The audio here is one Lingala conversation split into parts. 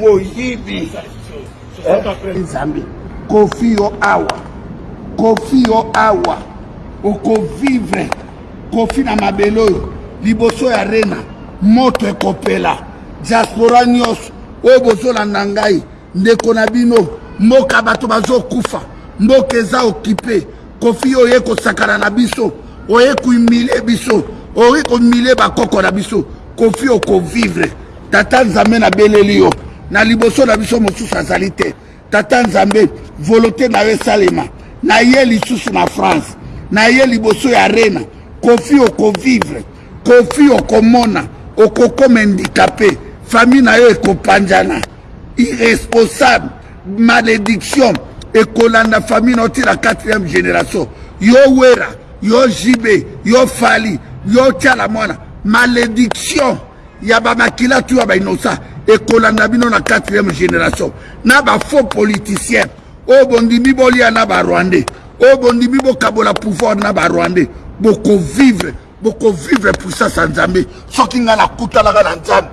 moyibi eh, nzambe kofi yo awa kofi yo awa okovivre kofi na mabele oyo liboso ya rena moto ekopela diaspora nyonso oyo bozolanda ngai ndeko na bino mboka bato bazokufa mboka eza okipe kofi yo oye kosakana na biso oye kohumilie biso oye kohumilie bakoko na biso kofi okovivre Tata Nzambe na beleli yo na liboso na biso mosusu azali te tata nzambe volote na yo esalema na ye lisusu na france na ye liboso ya arena kofi okovivre kofi okomona okokoma indikape famille na yo ekopanjana irresponsable malédiction ekolanda famille na yo ti na quatrième génération yo wera yo jibe yo fali yo tiala mwana malédiction ya ba makila tu ya ba innocent ekolanda bino na 4e generation na ba faux politiciens oyo oh, bondimi bolia na ba rwandais oyo oh, bondimi bokabola pouvoir na ba rwandais bokovivre bokovivre puissance ya nzambe soki ngai nakutanaka na nzambe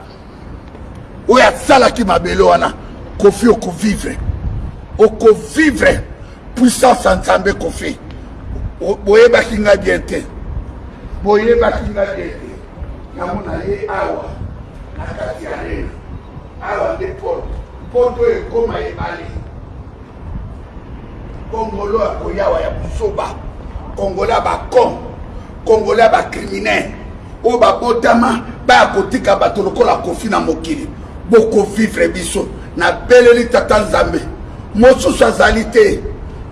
oyo asalaki mabele wana kofi okovivre okovivre puissance ya nzambe kofi boyebaki ngai bien te boyebaki ngai bien te Namona ye awa na kati ya reve awa nde porte porte oyo ekoma ebale kongolo ya koyawa ya buzoba kongolo ya bacon kongolo ya bacriminel oyo babotama baya kotika bato lokola kofi na mokili bokovivre biso nabeleli tata nzambe mosusu azali te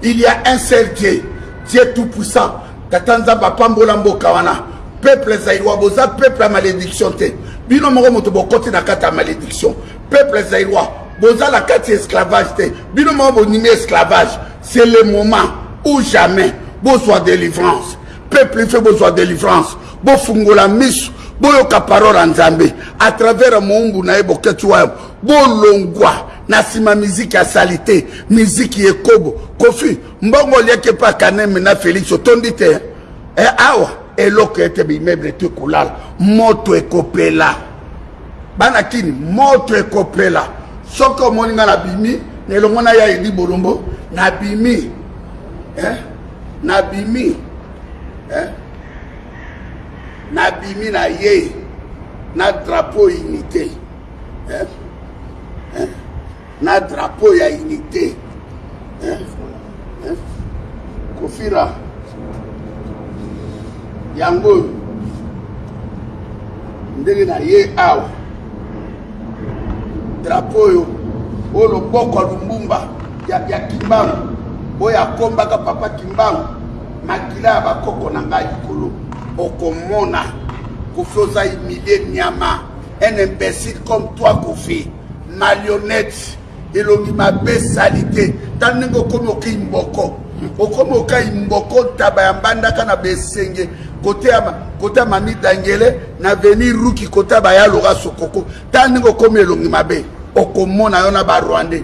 il ya un seul dieu dieu tout puissant Tata Nzambe apambola mboka wana. Peuple Zaïrois boza peuple ya malédiction te. Bino moko moto bokoti na kati ya malédiction. Peuple Zaïrois boza na kati ya esclavage te. Bino moko bonimi esclavage. C'est le moment ou jamais bozwa délivrance. Peuple ife bozwa délivrance. Bofungola misu boyoka parole ya Nzambe à travers moumbu na ye boketi wayo bolongwa na nsima miziki ya salite miziki ekobo kofi Mbongo oliaki epa Kaneme na Felix otondi te eh, awa eloko ete bimeuble to ekolala moto ekopela bana kini moto ekopela soki omoni ngai nabimi na elongo na ya eli bolombo nabimi eh? nabimi eh? nabimi na ye na drapeau unité eh? Eh? na drapeau ya unité hein? Hein? kofira yango oyo ndenge na ye awa drapeau oyo oyo loboko ya lumbumba ya, ya kimbangu oyo akombaka papa kimbangu makila ya bakoko na ngai likolo okomona kofi oza humilie nyama un imbécile comme toi kofi Malionette elongi mabe salite tala ndenge okomi oki mboko okomi okai mboko ntaba ya mbandaka na besenge kote ya kote ya mami dangele na veni ruki kote ya bayaloka sokoko tala ndenge okomi elongi mabe okomona yo na barwandais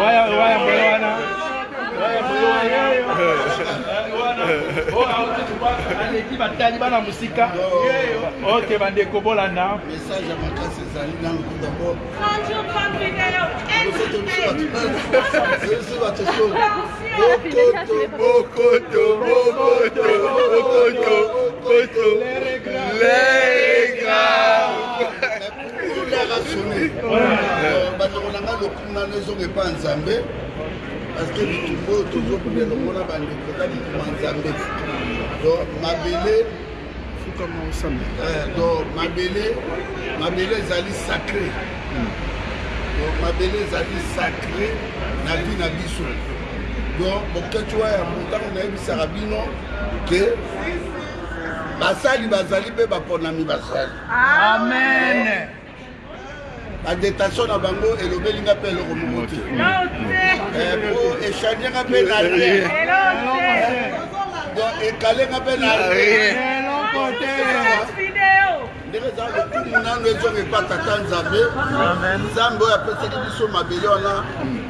waya waya mbele wana waya mbele wana aleki batali bana mosika ok bandeko bolanda message ya makasi ezali nanu dabord bokoto bokoto bokoto bokoto les regrets bandeko na ngai lokuna nezonga epa nzambe parceke bitumba oyo tozokuna elongo na bandeko eza bituma nzambe do mabele eh, do mabele mabele ezali sacré do mabele ezali sacré na vie na biso do bokeci wa ya motango nayebisaka bino ke basali bazali mpe baponami basali amen badetation na bango elobeli nga mpe eloko moko te eh, po echange nga mpe na rien donc ekale nga mpe na rien ndenge eza lokumu nano ezonga epa tata nzambe nzambe oyo apesaki biso mabele wana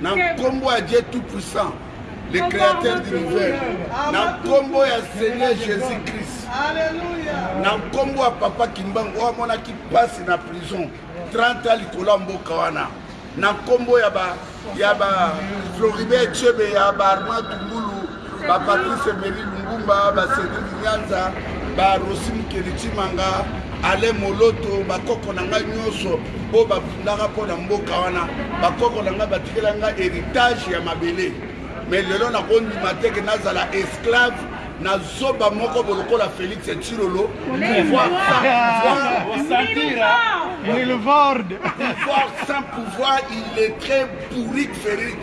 na nkombo ya dieu tout puissant le créateur d'univers na nkombo ya seigneur jésus christ na nkombo ya papa kimbangu oyo amonaki mpasi na prison 30 a likolo ya mboka wana na nkombo ya ba ya ba floribert chebe ya ba armand tungulu ba Patrice Emery Lumbumba, ba Cedric Nyanza, ba Rosi Mukeli Tshimanga, Alain Moloto, bakoko na ngai nyonso oyo babundaka mpo na mboka wana. Bakoko na ngai batikela ngai heritage ya mabele, me lelo nakondima te ke nazala esclave na zoba moko bolokola Felix Tshilolo pouvoir sans pouvoir illettré Tourik Felix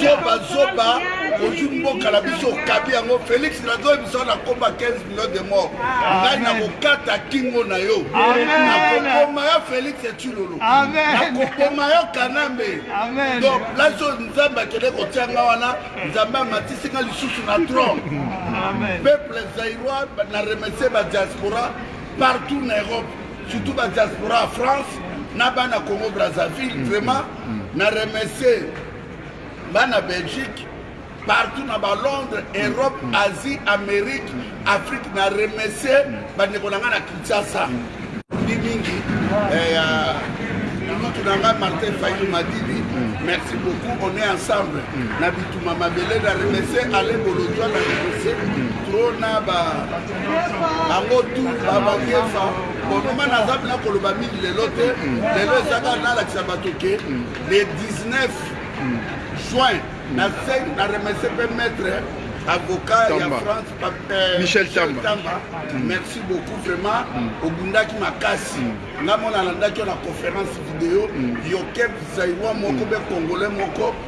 zoba zoba ozwi mboka na biso okabi yango Felix nazoyebisa na komba 15 million de mort ngai nakokata kingo na yo nakoboma yo Felix Tshilolo nakoboma yo Kanambe donc place oyo Nzambe akende kotia nga wana Nzambe amatisi nga lisusu na trône peuple zaïrois na remercie ba diaspora partout na Europe surtout ba diaspora ya France na bana Congo Brazzaville mm, vraiment mm, mm. na remercier bana Belgique partout na ba Londres Europe Asie Amérique Afrique na remercier bandeko na ngai na Kinshasa ndi mingi eh, mutu na ngai Martin Fayou Madidi merci beaucoup on est ensemble na bituma mabele na remercier Alain Bolodjwa na remercier trop na ba bango tu babakefa bonuma naza mpena koloba mingi lelo te lelo ezaka nalakisa bato ke le 19 juin na remercie mpe maître avocat Tamba. ya france pape euh, michel tamba, tamba. Mm. merci beaucoup vraiment mm. obundaki makasi mm. nga mona alandaki yo na conférence video mm. yoke zaiwa moko mm. be congolais moko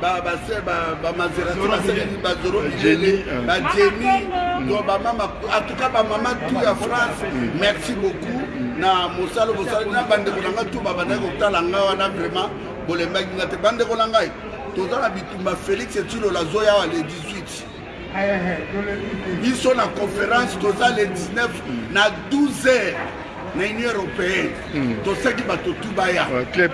ba ba se ba ba mazerati ba se ba zoro bilele ba jemi to ba mama en tout cas ba mama tout ya France merci beaucoup na mosala bosala na bandeko na ngai tout ba bandaki kotala ngai wana vraiment bolembaki ngai te bandeko na ngai toza na bitumba félix etilola zoya wa le 18 biso na conference toza le 19 na 12 heures na union européenne hmm. tosaki bato tu baya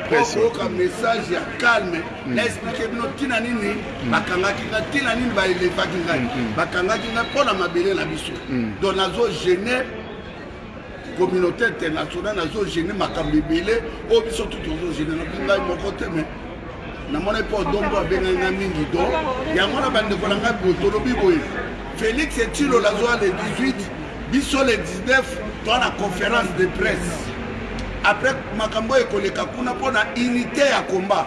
koyoka message ya calme hmm. na explike bino ntina nini hmm. bakangaki nga ntina nini baelevaki ngai bakangaki ngai mpo na mabele na biso donc nazo gene communauté internationale azo gene makambo ebele oyo biso tu tozo gene nabi ngai moko te me namoni mpo dombo abengai ngai mingi do yango na bandeko na ngai boye tolobi boye félix etilo lazwa le 18 biso le 19 toa na conférence de presse après makambo oyo ekoleka kuna mpo na unité ya combat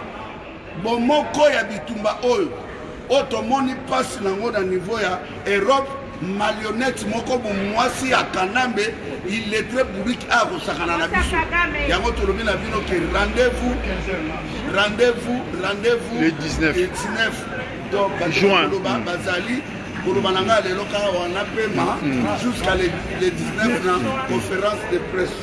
Bomoko ya bitumba oyo oyo tomoni pasi na ngo na niveau ya Europe malionette moko muasi ya kanambe illettre bourrique aya kosakana na biso yango tolobi na bino ke rendez-vous rendez-vous rendez-vous le 19 le 19 donc juin mm. bazali koloba na ngai lelo kaka wana pema mm. jusqu'à le 19 na conférence de presse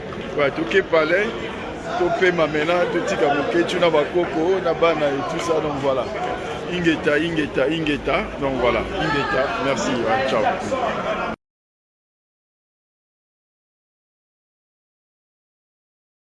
Ouais, toke palais, topema maintenant, totika Boketshu na bakoko na bana et tout ça, donc voilà. Ingeta, ingeta, ingeta, donc voilà, ingeta, merci, ouais, ciao.